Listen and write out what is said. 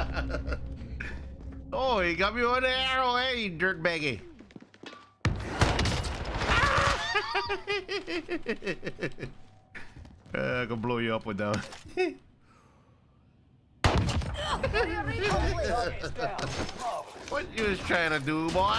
oh, he got me with an arrow, hey, dirtbaggy. uh, I can blow you up with that one. what you was trying to do, boy?